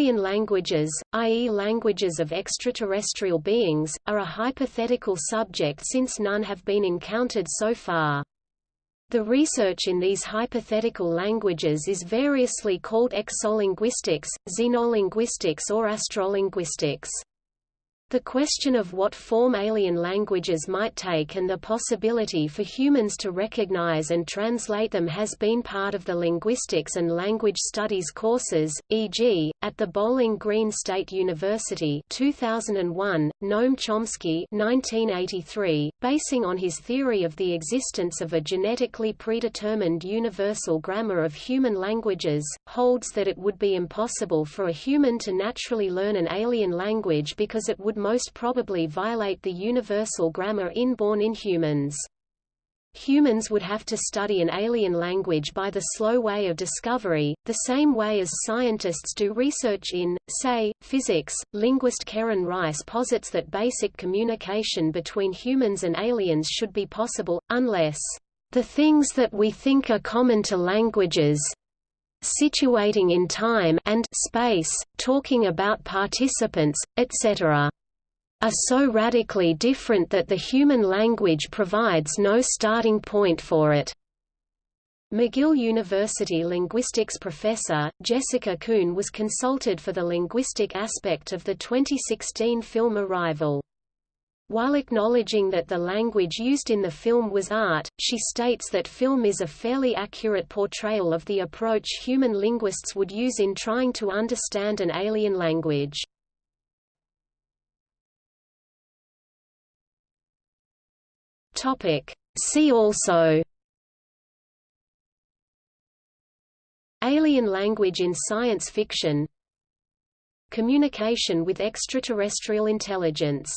Alien languages, i.e. languages of extraterrestrial beings, are a hypothetical subject since none have been encountered so far. The research in these hypothetical languages is variously called exolinguistics, xenolinguistics or astrolinguistics. The question of what form alien languages might take and the possibility for humans to recognize and translate them has been part of the linguistics and language studies courses, e.g., at the Bowling Green State University 2001, Noam Chomsky 1983, basing on his theory of the existence of a genetically predetermined universal grammar of human languages, holds that it would be impossible for a human to naturally learn an alien language because it would most probably violate the universal grammar inborn in humans. Humans would have to study an alien language by the slow way of discovery, the same way as scientists do research in, say, physics. Linguist Keren Rice posits that basic communication between humans and aliens should be possible, unless the things that we think are common to languages situating in time and space, talking about participants, etc are so radically different that the human language provides no starting point for it. McGill University linguistics professor, Jessica Coon was consulted for the linguistic aspect of the 2016 film Arrival. While acknowledging that the language used in the film was art, she states that film is a fairly accurate portrayal of the approach human linguists would use in trying to understand an alien language. Topic. See also Alien language in science fiction Communication with extraterrestrial intelligence